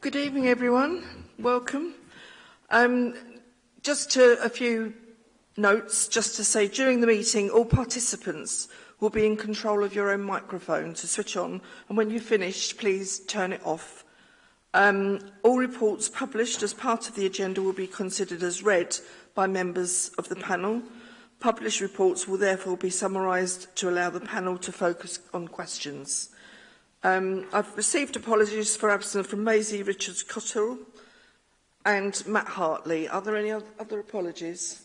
Good evening, everyone. Welcome. Um, just to a few notes, just to say during the meeting, all participants will be in control of your own microphone to switch on, and when you've finished, please turn it off. Um, all reports published as part of the agenda will be considered as read by members of the panel. Published reports will therefore be summarised to allow the panel to focus on questions. Um, I've received apologies for absence from Maisie Richards Cotterill and Matt Hartley. Are there any other apologies?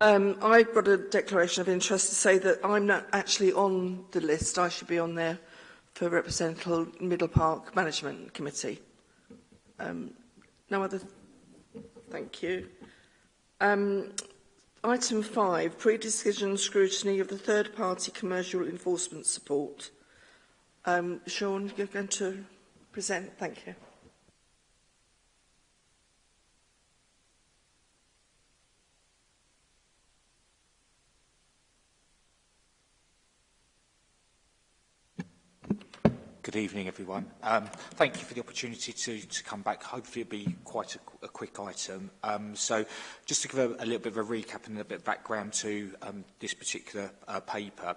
Um, I've got a declaration of interest to say that I'm not actually on the list. I should be on there for Representative Middle Park Management Committee. Um, no other... Thank you. Um, Item 5, pre-decision scrutiny of the third-party commercial enforcement support. Um, Sean, you're going to present. Thank you. evening, everyone. Um, thank you for the opportunity to, to come back. Hopefully it'll be quite a, a quick item. Um, so just to give a, a little bit of a recap and a bit of background to um, this particular uh, paper.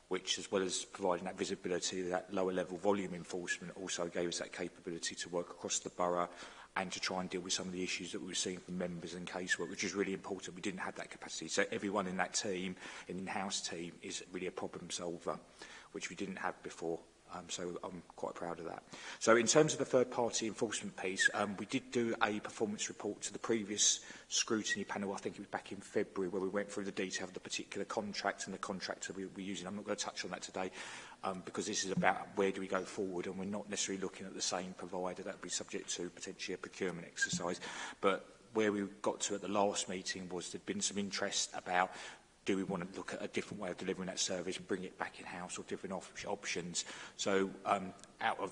which as well as providing that visibility, that lower level volume enforcement also gave us that capability to work across the borough and to try and deal with some of the issues that we were seeing from members and casework, which is really important. We didn't have that capacity. So everyone in that team, in-house team, is really a problem solver, which we didn't have before. Um, so I'm quite proud of that. So in terms of the third party enforcement piece, um, we did do a performance report to the previous scrutiny panel, I think it was back in February, where we went through the detail of the particular contract and the contractor we were using. I'm not going to touch on that today um, because this is about where do we go forward and we're not necessarily looking at the same provider. That would be subject to potentially a procurement exercise. But where we got to at the last meeting was there'd been some interest about do we want to look at a different way of delivering that service, bring it back in-house or different op options? So um, out of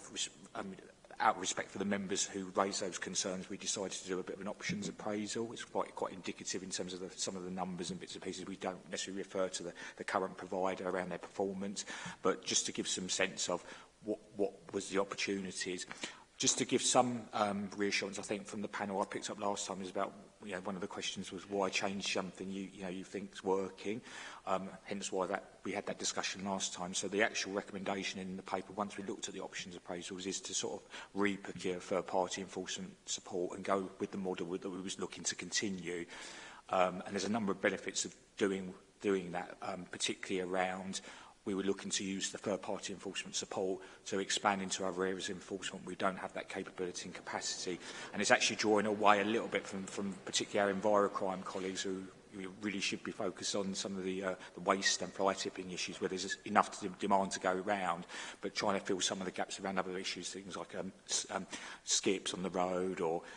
um, out of respect for the members who raised those concerns, we decided to do a bit of an options appraisal. It's quite quite indicative in terms of the, some of the numbers and bits and pieces. We don't necessarily refer to the, the current provider around their performance, but just to give some sense of what, what was the opportunities just to give some um, reassurance, I think from the panel I picked up last time is about you know, one of the questions was why change something you, you know you think's working, um, hence why that we had that discussion last time. So the actual recommendation in the paper, once we looked at the options appraisals, is to sort of re-procure third-party enforcement support and go with the model that we was looking to continue. Um, and there's a number of benefits of doing doing that, um, particularly around we were looking to use the third-party enforcement support to expand into other areas of enforcement. We don't have that capability and capacity. And it's actually drawing away a little bit from, from particularly our crime colleagues who we really should be focused on some of the, uh, the waste and fly tipping issues where there's enough to demand to go around, but trying to fill some of the gaps around other issues, things like um, um, skips on the road or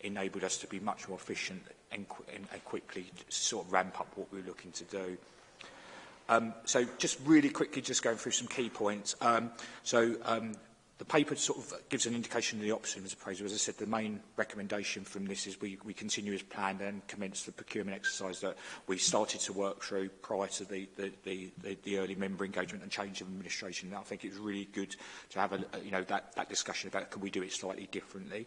enabled us to be much more efficient and, qu and, and quickly sort of ramp up what we were looking to do. Um, so just really quickly, just going through some key points. Um, so um, the paper sort of gives an indication of the option, Mr. Fraser. As I said, the main recommendation from this is we, we continue as planned and commence the procurement exercise that we started to work through prior to the, the, the, the, the early member engagement and change of administration. And I think it's really good to have a, you know, that, that discussion about can we do it slightly differently.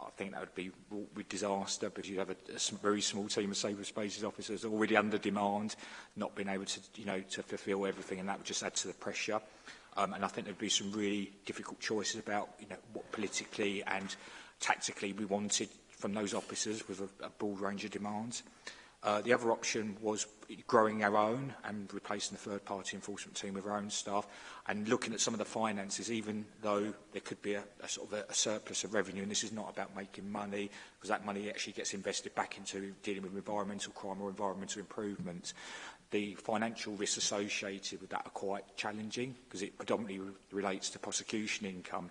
I think that would be a disaster because you have a, a very small team of cyberspaces officers already under demand, not being able to you know to fulfil everything, and that would just add to the pressure. Um, and I think there'd be some really difficult choices about you know what politically and tactically we wanted from those officers with a, a broad range of demands. Uh, the other option was growing our own and replacing the third-party enforcement team with our own staff and looking at some of the finances, even though there could be a, a sort of a, a surplus of revenue, and this is not about making money, because that money actually gets invested back into dealing with environmental crime or environmental improvements. The financial risks associated with that are quite challenging, because it predominantly re relates to prosecution income.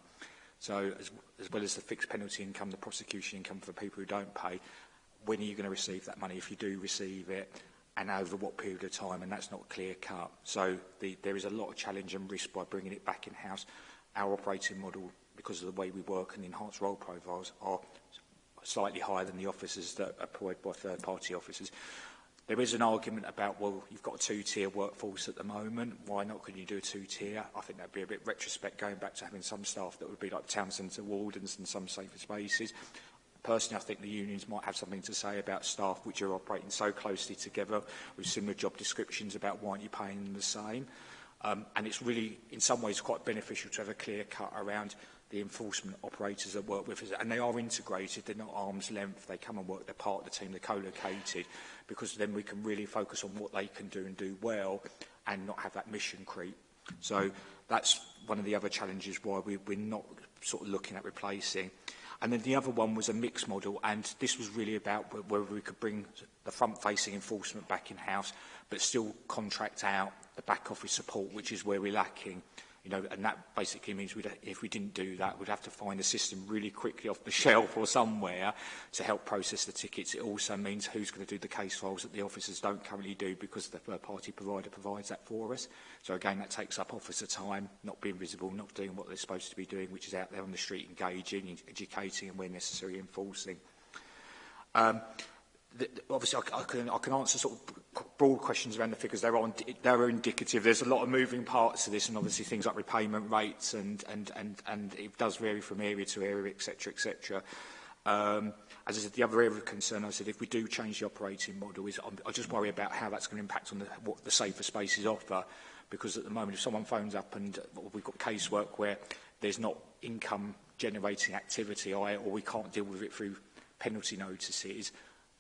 So as, as well as the fixed penalty income, the prosecution income for people who don't pay, when are you going to receive that money if you do receive it and over what period of time and that's not clear cut so the, there is a lot of challenge and risk by bringing it back in house our operating model because of the way we work and enhanced role profiles are slightly higher than the officers that are employed by third party officers there is an argument about well you've got a two tier workforce at the moment why not could you do a two tier i think that'd be a bit retrospect going back to having some staff that would be like town centre wardens and some safer spaces personally, I think the unions might have something to say about staff which are operating so closely together with similar job descriptions about why aren't you paying them the same. Um, and it's really, in some ways, quite beneficial to have a clear cut around the enforcement operators that work with us. And they are integrated, they're not arm's length, they come and work, they're part of the team, they're co-located, because then we can really focus on what they can do and do well and not have that mission creep. So that's one of the other challenges why we, we're not sort of looking at replacing And then the other one was a mixed model, and this was really about whether we could bring the front-facing enforcement back in-house, but still contract out the back office support, which is where we're lacking you know, and that basically means we'd, if we didn't do that, we'd have to find a system really quickly off the shelf or somewhere to help process the tickets. It also means who's going to do the case files that the officers don't currently do because the third-party provider provides that for us. So again, that takes up officer time, not being visible, not doing what they're supposed to be doing, which is out there on the street engaging, educating and where necessary enforcing. Um, the, obviously I, I, can, I can answer sort of broad questions around the figures. They're, on, they're indicative. There's a lot of moving parts to this and obviously things like repayment rates and, and, and, and it does vary from area to area, etc., etc. Um, as I said, the other area of concern, I said, if we do change the operating model, is I'm, I just worry about how that's going to impact on the, what the safer spaces offer. Because at the moment, if someone phones up and we've got casework where there's not income generating activity or we can't deal with it through penalty notices,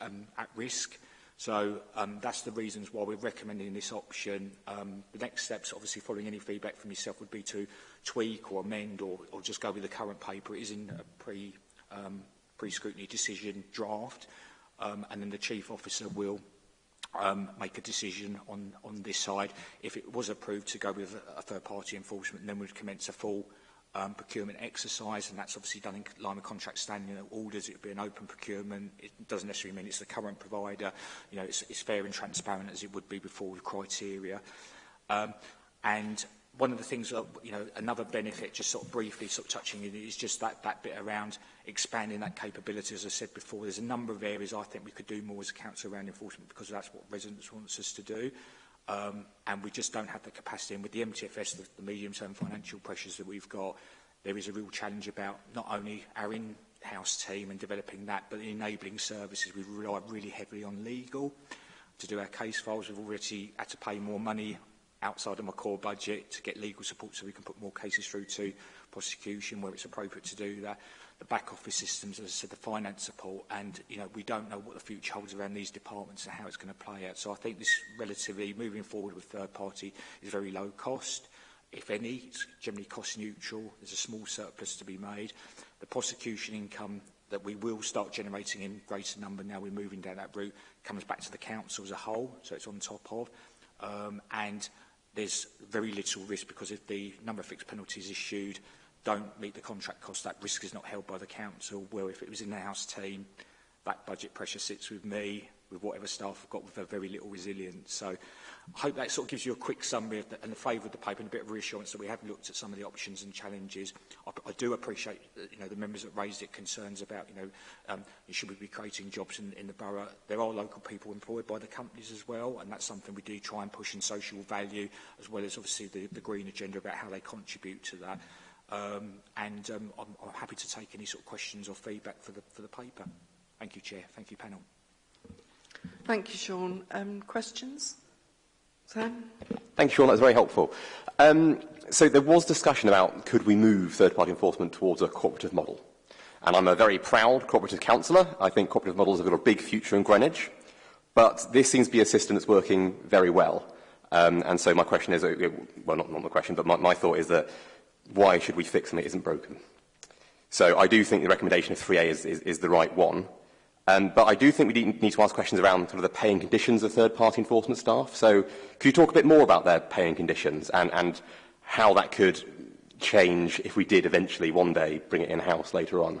um, at risk. So um, that's the reasons why we're recommending this option. Um, the next steps, obviously, following any feedback from yourself, would be to tweak or amend or, or just go with the current paper. It is in a pre, um, pre-scrutiny decision draft, um, and then the chief officer will um, make a decision on, on this side. If it was approved to go with a, a third-party enforcement, then we'd commence a full um, procurement exercise, and that's obviously done in line with contract standing orders. It would be an open procurement. It doesn't necessarily mean it's the current provider. You know, it's, it's fair and transparent as it would be before with criteria. Um, and one of the things that, you know, another benefit, just sort of briefly sort of touching it, is just that, that bit around expanding that capability. As I said before, there's a number of areas I think we could do more as a council around enforcement because that's what residents want us to do. Um, and we just don't have the capacity. And with the MTFS, the, the medium-term financial pressures that we've got, there is a real challenge about not only our in-house team and developing that, but enabling services. We rely really heavily on legal to do our case files. We've already had to pay more money outside of my core budget to get legal support so we can put more cases through to prosecution where it's appropriate to do that the back office systems, as I said, the finance support, and you know we don't know what the future holds around these departments and how it's going to play out. So I think this relatively moving forward with third party is very low cost. If any, it's generally cost neutral. There's a small surplus to be made. The prosecution income that we will start generating in greater number now we're moving down that route comes back to the council as a whole, so it's on top of. Um, and there's very little risk because if the number of fixed penalties issued, don't meet the contract cost, that risk is not held by the council. Well, if it was in the house team, that budget pressure sits with me, with whatever staff I've got with very little resilience. So I hope that sort of gives you a quick summary of the, and the flavour of the paper and a bit of reassurance that we have looked at some of the options and challenges. I, I do appreciate you know, the members that raised it concerns about, you know, um, should we be creating jobs in, in the borough? There are local people employed by the companies as well, and that's something we do try and push in social value, as well as obviously the, the green agenda about how they contribute to that. Mm -hmm. Um, and um, I'm, I'm happy to take any sort of questions or feedback for the, for the paper. Thank you, Chair. Thank you, panel. Thank you, Sean. Um, questions? Sam? Thank you, Sean. That was very helpful. Um, so there was discussion about could we move third-party enforcement towards a cooperative model. And I'm a very proud cooperative councillor. I think cooperative models have got a big future in Greenwich. But this seems to be a system that's working very well. Um, and so my question is, uh, well, not, not my question, but my, my thought is that why should we fix something that isn't broken? So I do think the recommendation of 3A is, is, is the right one. Um, but I do think we need to ask questions around sort of the paying conditions of third-party enforcement staff. So could you talk a bit more about their paying conditions and, and how that could change if we did eventually one day bring it in-house later on?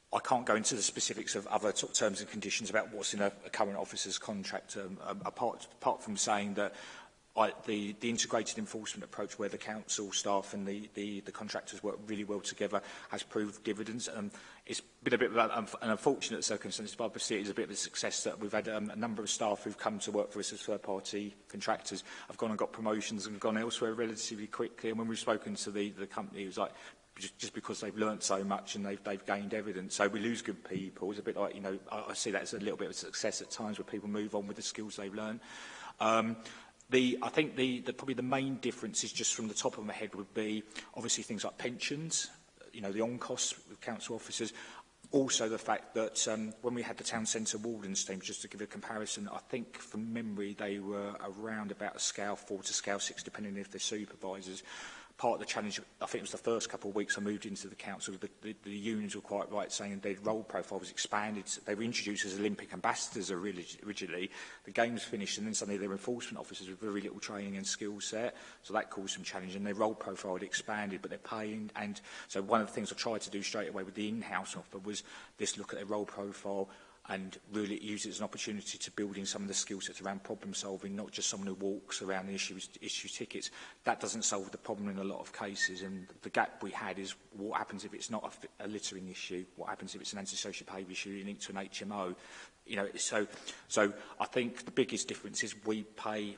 I can't go into the specifics of other terms and conditions about what's in a, a current officer's contract, um, um apart, apart from saying that the, the integrated enforcement approach where the council staff and the, the, the contractors work really well together has proved dividends. Um, it's been a bit of um, an unfortunate circumstance, but obviously it is a bit of a success that we've had um, a number of staff who've come to work for us as third-party contractors have gone and got promotions and gone elsewhere relatively quickly. And when we've spoken to the, the company, it was like, just, because they've learned so much and they've, they've gained evidence. So we lose good people. It's a bit like, you know, I, I see that as a little bit of a success at times where people move on with the skills they've learned. Um, The, I think the, the, probably the main difference is just from the top of my head would be obviously things like pensions, you know, the on-costs with council officers. Also the fact that um, when we had the town centre wardens team, just to give a comparison, I think from memory they were around about a scale 4 to scale 6, depending if they're supervisors part of the challenge, I think it was the first couple of weeks I moved into the council, the, the, the unions were quite right saying their role profile was expanded. They were introduced as Olympic ambassadors originally. The games finished and then suddenly their enforcement officers with very little training and skill set. So that caused some challenge and their role profile had expanded, but they're paying. And so one of the things I tried to do straight away with the in-house offer was this look at their role profile, and really use it as an opportunity to build in some of the skill sets around problem solving, not just someone who walks around and issues, issues tickets. That doesn't solve the problem in a lot of cases. And the gap we had is what happens if it's not a, a littering issue? What happens if it's an antisocial behaviour issue linked to an HMO? You know, so, so I think the biggest difference is we pay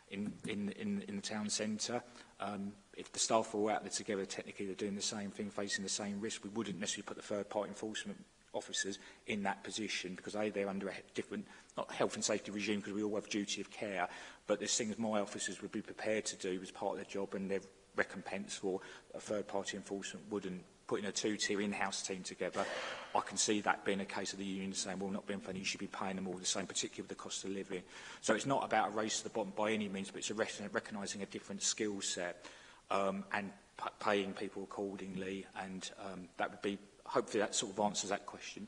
in, in, in, in the town centre. Um, if the staff were all out there together, technically they're doing the same thing, facing the same risk. We wouldn't necessarily put the third-party enforcement officers in that position because they, they're under a different not health and safety regime because we all have duty of care, but there's things my officers would be prepared to do as part of their job and their recompense for a third party enforcement wouldn't. Putting a two-tier in-house team together, I can see that being a case of the union saying, well, not being funny, you should be paying them all the same, particularly with the cost of living. So it's not about a race to the bottom by any means, but it's a recognising a different skill set um, and paying people accordingly, and um, that would be hopefully that sort of answers that question.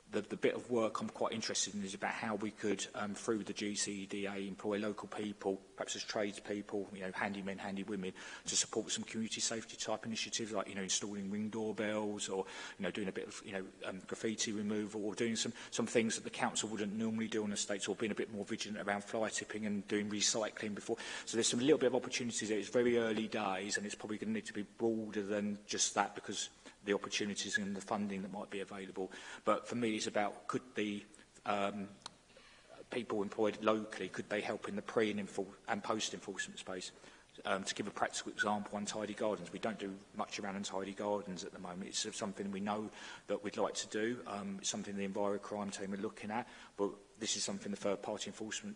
the, the bit of work I'm quite interested in is about how we could, um, through the GCDA, employ local people, perhaps as tradespeople, you know, handy men, handy women, to support some community safety type initiatives like, you know, installing ring doorbells or, you know, doing a bit of, you know, um, graffiti removal or doing some, some things that the council wouldn't normally do on the states or being a bit more vigilant around fly tipping and doing recycling before. So there's some little bit of opportunities there. It's very early days and it's probably going to need to be broader than just that because the opportunities and the funding that might be available. But for me, it's about could the um, people employed locally, could they help in the pre and, and post-enforcement space? Um, to give a practical example, untidy gardens. We don't do much around untidy gardens at the moment. It's something we know that we'd like to do. Um, it's something the Enviro Crime team are looking at, but this is something the third-party enforcement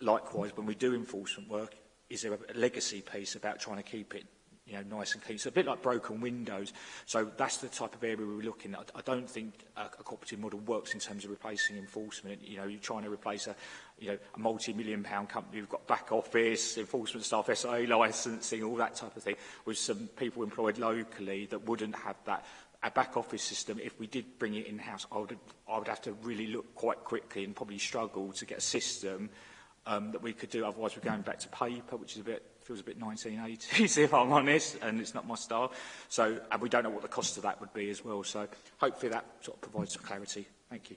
likewise, when we do enforcement work, is there a legacy piece about trying to keep it you know, nice and clean. So a bit like broken windows. So that's the type of area were looking at. I don't think a, a cooperative model works in terms of replacing enforcement. You know, you're trying to replace a, you know, a multi-million pound company who've got back office, enforcement staff, SIA licensing, all that type of thing, with some people employed locally that wouldn't have that a back office system, if we did bring it in-house, I would, I would have to really look quite quickly and probably struggle to get a system um, that we could do. Otherwise, we're going back to paper, which is a bit feels a bit 1980s, if I'm honest, and it's not my style. So, and we don't know what the cost of that would be as well. So hopefully that sort of provides some clarity. Thank you.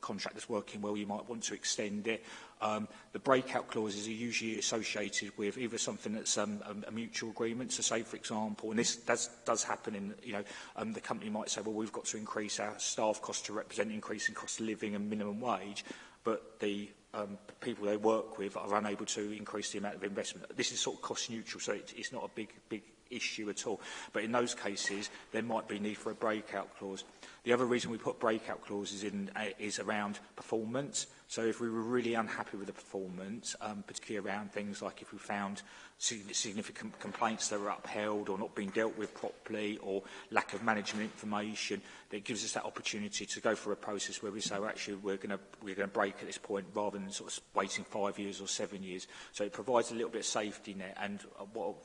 contract that's working well, you might want to extend it. Um, the breakout clauses are usually associated with either something that's um, a, um, a mutual agreement. So say, for example, and this does, does happen in, you know, um, the company might say, well, we've got to increase our staff costs to represent increasing cost of living and minimum wage, but the um, people they work with are unable to increase the amount of investment. This is sort of cost neutral, so it, it's not a big, big issue at all. But in those cases, there might be need for a breakout clause. The other reason we put breakout clauses in uh, is around performance. So if we were really unhappy with the performance, um, particularly around things like if we found significant complaints that were upheld or not being dealt with properly or lack of management information, that gives us that opportunity to go through a process where we say, well, actually, we're going we're going to break at this point rather than sort of waiting five years or seven years. So it provides a little bit of safety net. And uh, what,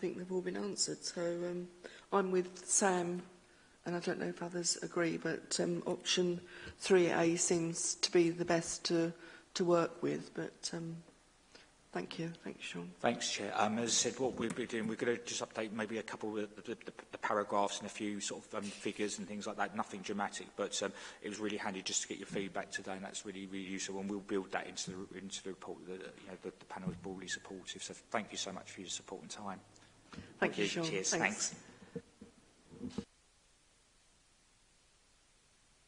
think they've all been answered. So um, I'm with Sam, and I don't know if others agree, but um, option 3A seems to be the best to, to work with. But um, thank you. Thanks, Sean. Thanks, Chair. Um, as I said, what we'll be doing, we're going to just update maybe a couple of the, the, the paragraphs and a few sort of um, figures and things like that. Nothing dramatic, but um, it was really handy just to get your feedback today, and that's really, really useful. And we'll build that into the, into the report. The, you know, the, the panel is broadly supportive. So thank you so much for your support and time. Thank you, Sean. Cheers. Thanks. Thanks.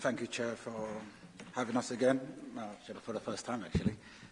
Thank you, Chair, for having us again, uh, for the first time, actually.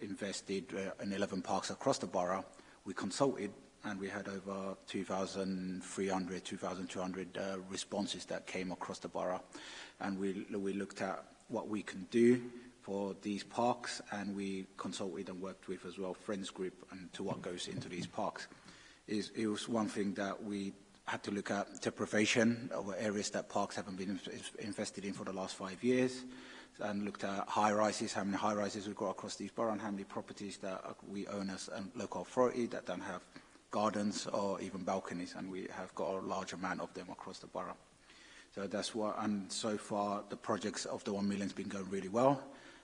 invested uh, in 11 parks across the borough. We consulted and we had over 2,300, 2,200 uh, responses that came across the borough. And we, we looked at what we can do for these parks, and we consulted and worked with as well Friends Group and to what goes into these parks. Is it was one thing that we had to look at deprivation over areas that parks haven't been invested in for the last five years and looked at high rises, how many high rises we've got across these borough and how many properties that we own as a um, local authority that don't have gardens or even balconies, and we have got a large amount of them across the borough. So that's what, and so far the projects of the 1 million has been going really well,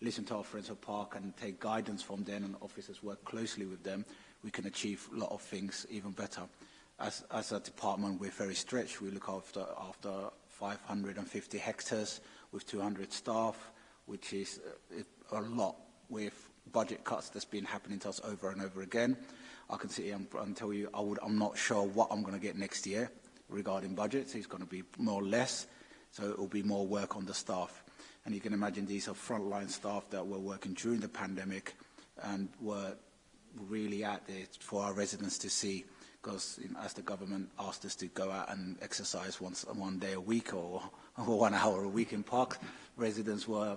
listen to our friends at Park and take guidance from them and officers work closely with them, we can achieve a lot of things even better. As, as a department, we're very stretched. We look after, after 550 hectares with 200 staff, which is uh, a lot with budget cuts that's been happening to us over and over again. I can sit here and, and tell you I would, I'm not sure what I'm going to get next year regarding budgets. It's going to be more or less, so it will be more work on the staff. And you can imagine these are frontline staff that were working during the pandemic and were really out there for our residents to see because you know, as the government asked us to go out and exercise once one day a week or, or one hour a week in parks, residents were,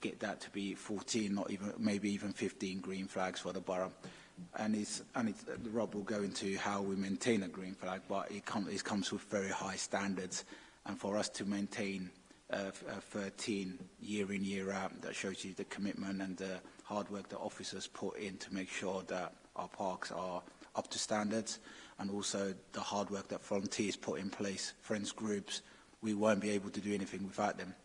get that to be 14 not even maybe even 15 green flags for the borough and it's and uh, Rob will go into how we maintain a green flag, but it, com it comes with very high standards. And for us to maintain uh, 13 uh, year in, year out, that shows you the commitment and the hard work that officers put in to make sure that our parks are up to standards and also the hard work that volunteers put in place, friends groups. We won't be able to do anything without them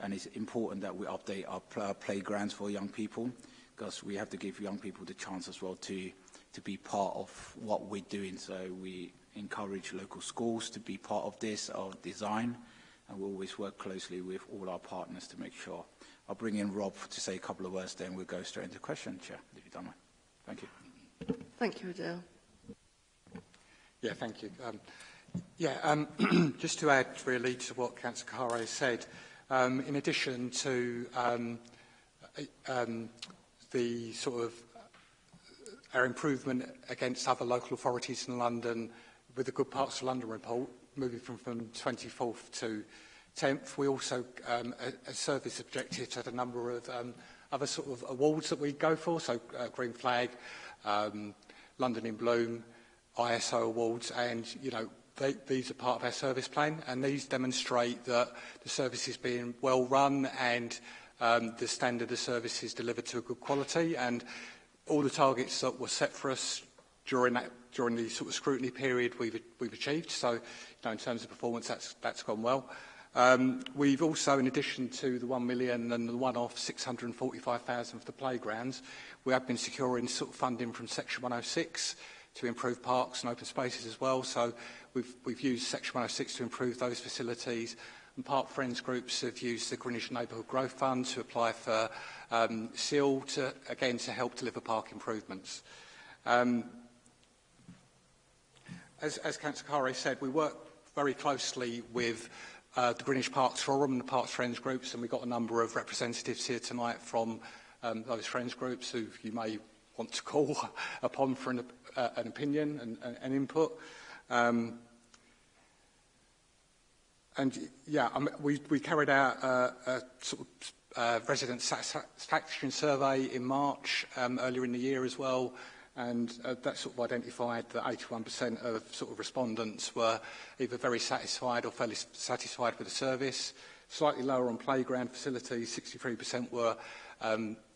and it's important that we update our uh, playgrounds for young people because we have to give young people the chance as well to, to be part of what we're doing. So we encourage local schools to be part of this, our design, and we always work closely with all our partners to make sure. I'll bring in Rob to say a couple of words, then we'll go straight into question, Chair, if you don't mind. Thank you. Thank you, Adele. Yeah, thank you. Um, yeah, um, just to add really to what Councillor Caro said, um, in addition to um, um, the sort of uh, our improvement against other local authorities in London with the Good Parts of London report, moving from, from 24th to 10th. We also um, a, a service objective had a number of um, other sort of awards that we go for, so uh, Green Flag, um, London in Bloom, ISO awards, and you know they, these are part of our service plan, and these demonstrate that the service is being well run and um, the standard of services delivered to a good quality. And all the targets that were set for us during that during the sort of scrutiny period we've we've achieved. So, you know, in terms of performance, that's that's gone well. Um, we've also, in addition to the 1 million and the one-off 645,000 for the playgrounds, we have been securing sort of funding from Section 106 to improve parks and open spaces as well. So we've, we've used Section 106 to improve those facilities and part friends groups have used the Greenwich Neighbourhood Growth Fund to apply for um, SEAL, to, again, to help deliver park improvements. Um, as, as Councillor Carre said, we work very closely with uh, the Greenwich Parks Forum and the Parks Friends groups, and we've got a number of representatives here tonight from um, those friends groups who you may want to call upon for an, uh, an opinion and, and, and input. Um, And yeah, um, we, we carried out a, a sort of uh, resident satisfaction survey in March, um, earlier in the year as well, and uh, that sort of identified that 81% of sort of respondents were either very satisfied or fairly satisfied with the service. Slightly lower on playground facilities, 63% were um,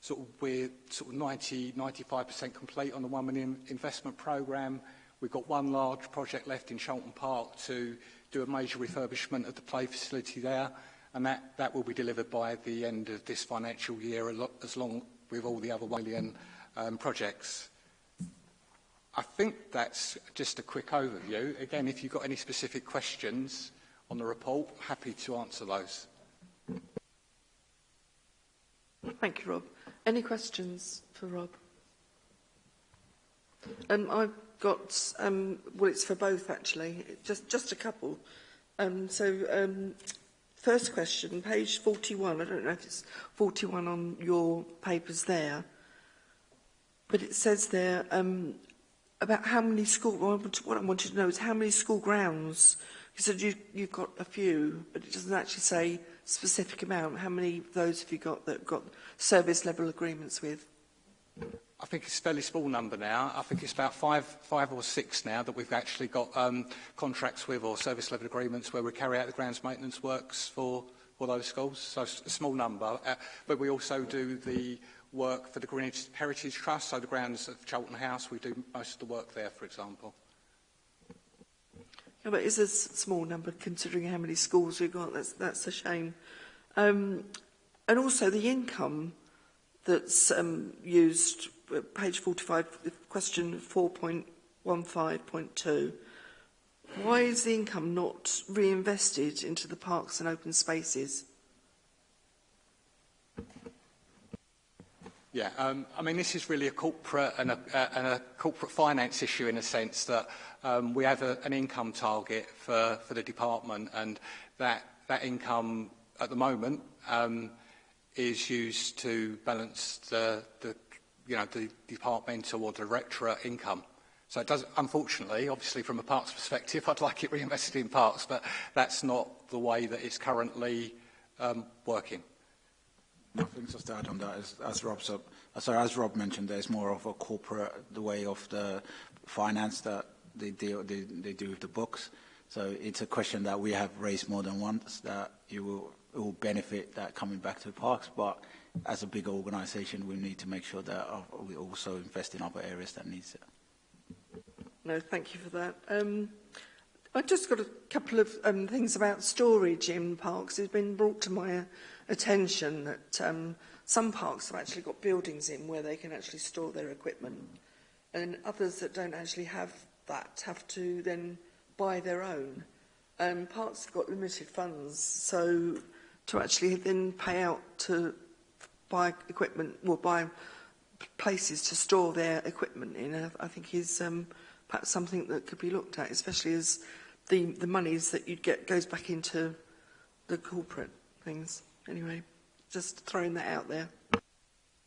sort of we're sort of 90, 95% complete on the 1 million investment programme. We've got one large project left in Shelton Park to do a major refurbishment of the play facility there, and that, that will be delivered by the end of this financial year, as long with all the other 1 million um, projects. I think that's just a quick overview. Again, if you've got any specific questions on the report, happy to answer those. Thank you, Rob. Any questions for Rob? Um, I've got, um, well, it's for both actually, just, just a couple. Um, so, um, first question, page 41, I don't know if it's 41 on your papers there. But it says there um, about how many school, what I wanted to know is how many school grounds, you said you, you've got a few, but it doesn't actually say specific amount. How many of those have you got that got service level agreements with? I think it's a fairly small number now. I think it's about five, five or six now that we've actually got um, contracts with or service level agreements where we carry out the grounds maintenance works for, for those schools. So a small number. Uh, but we also do the work for the Green Heritage Trust, so the grounds of Cheltenham House, we do most of the work there, for example. Yeah, but it's a small number considering how many schools we've got. That's, that's a shame. Um, and also the income that's um, used, uh, page 45, question 4.15.2. Why is the income not reinvested into the parks and open spaces? Yeah, um, I mean, this is really a corporate and a, uh, and a corporate finance issue in a sense that um, we have a, an income target for, for the department and that, that income at the moment um, is used to balance the, the, you know, the departmental or directorate income. So it does, unfortunately, obviously from a parts perspective, I'd like it reinvested in parts, but that's not the way that it's currently um, working. Nothing just to add on that. As, as Rob so, uh, sorry, as Rob mentioned, there's more of a corporate the way of the finance that they deal they, they do with the books. So it's a question that we have raised more than once that you will, it will benefit that coming back to parks. But as a bigger organisation, we need to make sure that uh, we also invest in other areas that needs it. No, thank you for that. Um, I've just got a couple of um, things about storage in parks. It's been brought to my attention that um, some parks have actually got buildings in where they can actually store their equipment, and others that don't actually have that have to then buy their own. Um, parks have got limited funds, so to actually then pay out to buy equipment, or buy places to store their equipment in, I, I think is um, – perhaps something that could be looked at, especially as the, the monies that you'd get goes back into the corporate things. Anyway, just throwing that out there.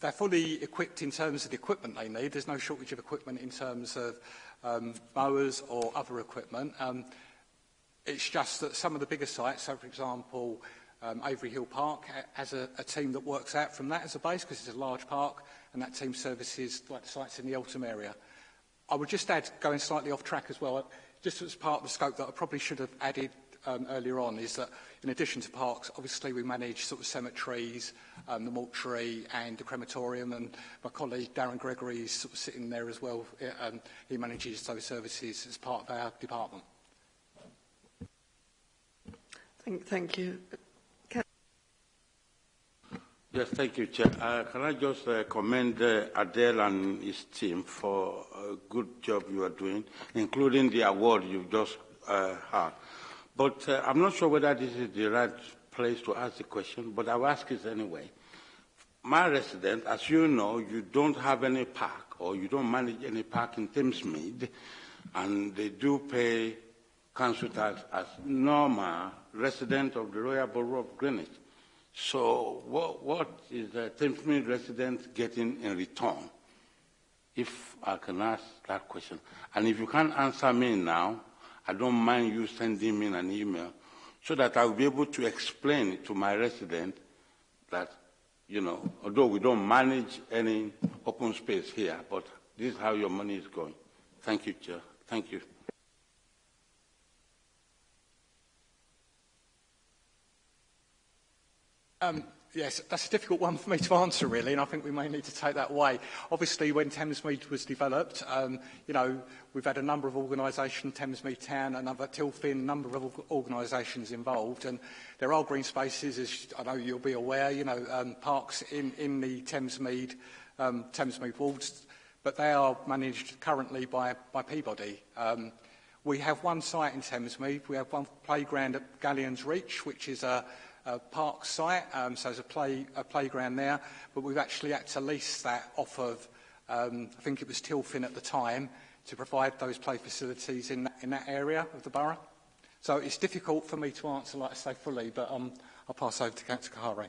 they're fully equipped in terms of the equipment they need. There's no shortage of equipment in terms of um, mowers or other equipment. Um, it's just that some of the bigger sites, so for example, um, Avery Hill Park as a, a team that works out from that as a base because it's a large park and that team services like sites in the Eltham area. I would just add, going slightly off track as well, just as part of the scope that I probably should have added um, earlier on is that in addition to parks, obviously we manage sort of cemeteries, um, the mortuary and the crematorium and my colleague Darren Gregory is sort of sitting there as well. Eh, um, he manages those services as part of our department. Thank, thank you. Yes, thank you, Chair. Uh, can I just uh, commend uh, Adele and his team for a good job you are doing, including the award you just uh, had. But uh, I'm not sure whether this is the right place to ask the question, but I'll ask it anyway. My resident, as you know, you don't have any park or you don't manage any park in Thamesmead, and they do pay council tax as normal resident of the Royal Borough of Greenwich. So what, what is the temporary resident getting in return? If I can ask that question. And if you can't answer me now, I don't mind you sending me an email so that I'll be able to explain to my resident that, you know, although we don't manage any open space here, but this is how your money is going. Thank you, Chair. Thank you. Um, yes, that's a difficult one for me to answer, really, and I think we may need to take that away. Obviously, when Thamesmead was developed, um, you know, we've had a number of organisations, Thamesmead Town, another Tilfin, a number of organisations involved, and there are green spaces, as I know you'll be aware, you know, um, parks in, in the Thamesmead, um, Thamesmead wards, but they are managed currently by, by Peabody. Um, we have one site in Thamesmead, we have one playground at Galleons Reach, which is a uh, park site, um, so there's a, play, a playground there, but we've actually had to lease that off of, um, I think it was Tilfin at the time, to provide those play facilities in that, in that area of the borough. So it's difficult for me to answer, like I say, fully, but um, I'll pass over to Councillor Kahari.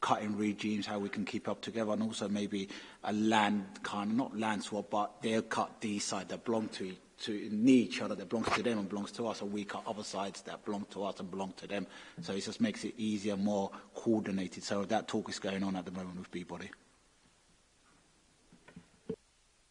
cutting regimes, how we can keep up together, and also maybe a land kind, not land swap, but they'll cut these side that belong to to need each other that belongs to them and belongs to us, or we cut other sides that belong to us and belong to them. So it just makes it easier, more coordinated. So that talk is going on at the moment with Peabody.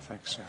Thanks, sir.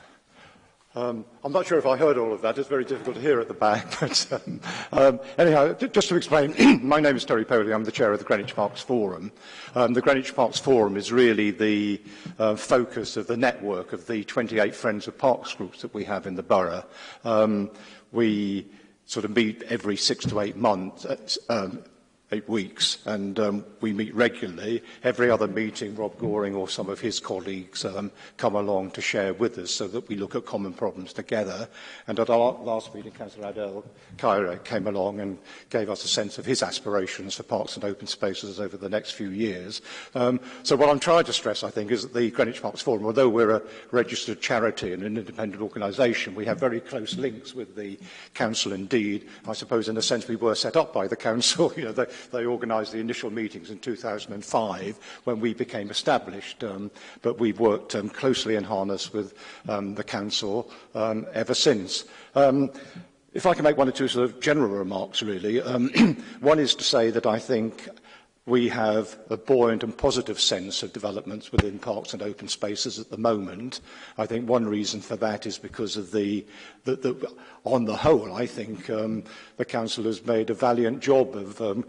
Um, I'm not sure if I heard all of that. It's very difficult to hear at the back. But um, um, anyhow, just to explain, my name is Terry Poley. I'm the chair of the Greenwich Parks Forum. Um, the Greenwich Parks Forum is really the uh, focus of the network of the 28 Friends of Parks groups that we have in the borough. Um, we sort of meet every six to eight months, uh, um, eight weeks, and um, we meet regularly. Every other meeting, Rob Goring or some of his colleagues um, come along to share with us so that we look at common problems together. And at our last meeting, Councillor Adel Cairo came along and gave us a sense of his aspirations for parks and open spaces over the next few years. Um, so what I'm trying to stress, I think, is that the Greenwich Parks Forum, although we're a registered charity and an independent organisation, we have very close links with the council indeed. I suppose, in a sense, we were set up by the council. you know, the, They organised the initial meetings in 2005 when we became established, um, but we've worked um, closely in harness with um, the Council um, ever since. Um, if I can make one or two sort of general remarks, really. Um, one is to say that I think we have a buoyant and positive sense of developments within parks and open spaces at the moment. I think one reason for that is because of the, the, the on the whole, I think um, the council has made a valiant job of um,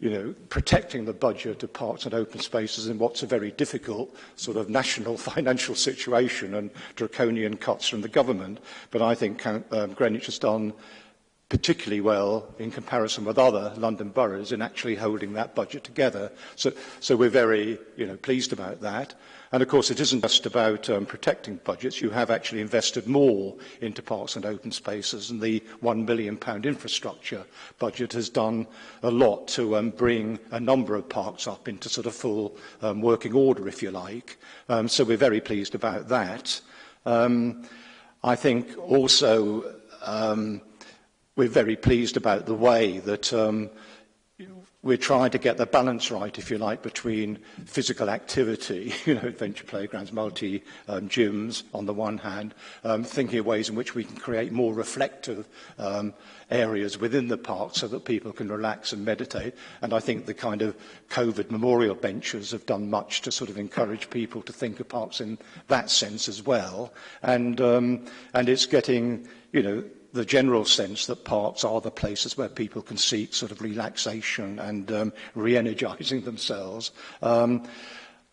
you know, protecting the budget of parks and open spaces in what's a very difficult sort of national financial situation and draconian cuts from the government. But I think um, Greenwich has done particularly well in comparison with other London boroughs in actually holding that budget together. So, so we're very you know, pleased about that. And of course, it isn't just about um, protecting budgets. You have actually invested more into parks and open spaces, and the £1 million infrastructure budget has done a lot to um, bring a number of parks up into sort of full um, working order, if you like. Um, so we're very pleased about that. Um, I think also um, we're very pleased about the way that um, we're trying to get the balance right, if you like, between physical activity, you know, adventure playgrounds, multi um, gyms on the one hand, um, thinking of ways in which we can create more reflective um, areas within the park so that people can relax and meditate. And I think the kind of COVID memorial benches have done much to sort of encourage people to think of parks in that sense as well. And, um, and it's getting, you know, the general sense that parks are the places where people can seek sort of relaxation and um, re-energizing themselves. Um,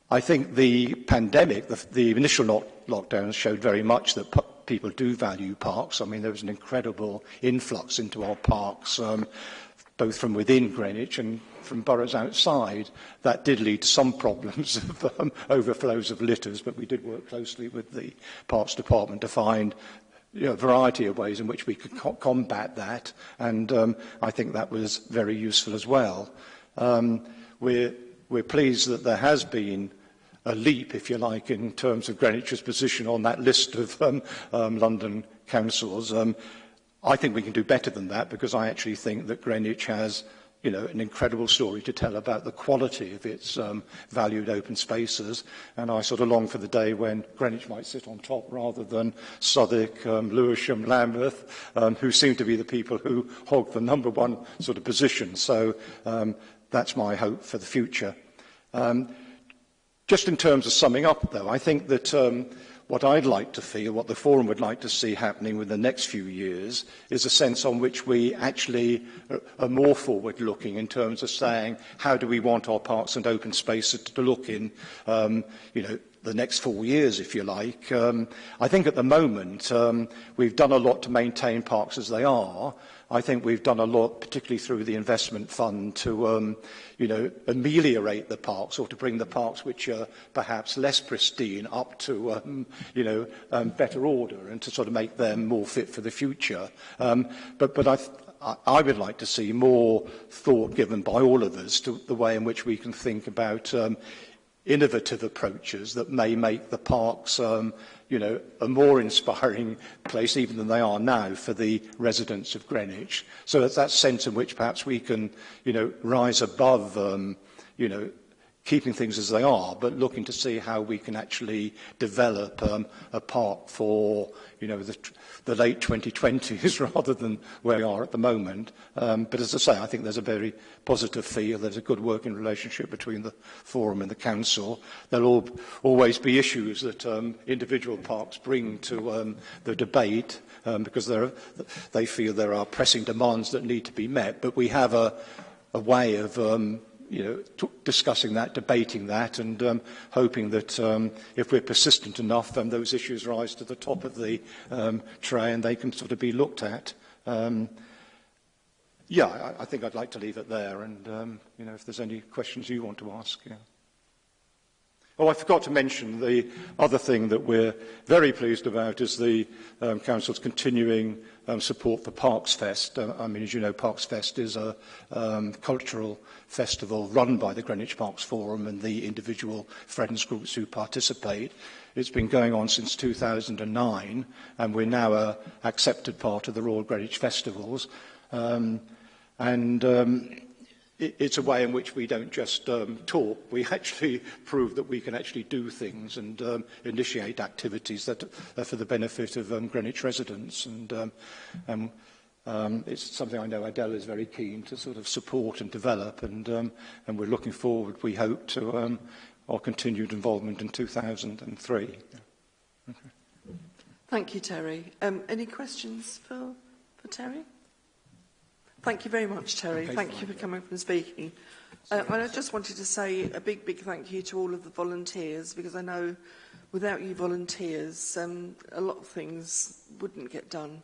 I think the pandemic, the, the initial lock lockdowns showed very much that people do value parks. I mean, there was an incredible influx into our parks, um, both from within Greenwich and from boroughs outside. That did lead to some problems of um, overflows of litters, but we did work closely with the Parks Department to find you know, variety of ways in which we could co combat that, and um, I think that was very useful as well. Um, we're, we're pleased that there has been a leap, if you like, in terms of Greenwich's position on that list of um, um, London councils. Um, I think we can do better than that because I actually think that Greenwich has you know, an incredible story to tell about the quality of its um, valued open spaces. And I sort of long for the day when Greenwich might sit on top rather than Southwark, um, Lewisham, Lambeth, um, who seem to be the people who hog the number one sort of position. So um, that's my hope for the future. Um, just in terms of summing up, though, I think that um, What I'd like to feel, what the Forum would like to see happening within the next few years, is a sense on which we actually are more forward-looking in terms of saying, how do we want our parks and open spaces to look in, um, you know, the next four years, if you like. Um, I think at the moment um, we've done a lot to maintain parks as they are, I think we've done a lot, particularly through the investment fund, to um, you know, ameliorate the parks or to bring the parks which are perhaps less pristine up to um, you know, um, better order and to sort of make them more fit for the future. Um, but, but I, I would like to see more thought given by all of us to the way in which we can think about um, innovative approaches that may make the parks um, you know, a more inspiring place even than they are now for the residents of Greenwich. So that's that sense in which perhaps we can, you know, rise above, um, you know, keeping things as they are, but looking to see how we can actually develop um, a park for you know the, the late 2020s rather than where we are at the moment. Um, but as I say, I think there's a very positive feel. There's a good working relationship between the forum and the council. There'll all, always be issues that um, individual parks bring to um, the debate um, because there, they feel there are pressing demands that need to be met. But we have a, a way of um, you know, discussing that, debating that, and um, hoping that um, if we're persistent enough, then those issues rise to the top of the um, tray and they can sort of be looked at. Um, yeah, I, I think I'd like to leave it there, and um, you know, if there's any questions you want to ask. Yeah. Oh, I forgot to mention the other thing that we're very pleased about is the um, Council's continuing um, support for Parks Fest. Uh, I mean, as you know, Parks Fest is a um, cultural festival run by the Greenwich Parks Forum and the individual friends groups who participate. It's been going on since 2009, and we're now a accepted part of the Royal Greenwich Festivals. Um, and um, it's a way in which we don't just um, talk, we actually prove that we can actually do things and um, initiate activities that are for the benefit of um, Greenwich residents. And um, um, um, it's something I know Adele is very keen to sort of support and develop, and, um, and we're looking forward, we hope, to um, our continued involvement in 2003. Okay. Thank you, Terry. Um, any questions for, for Terry? Thank you very much, Terry. Thank you for coming up and speaking. Uh, well, I just wanted to say a big, big thank you to all of the volunteers, because I know without you volunteers, um, a lot of things wouldn't get done.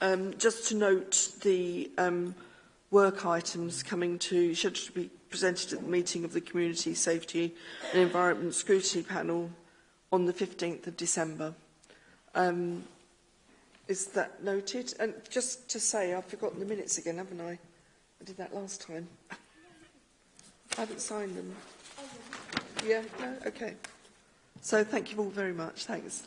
Um, just to note the um, work items coming to, should be presented at the meeting of the Community Safety and Environment Scrutiny Panel on the 15th of December. Um, is that noted? And just to say, I've forgotten the minutes again, haven't I? I did that last time. I haven't signed them. Yeah, no? Okay. So thank you all very much. Thanks.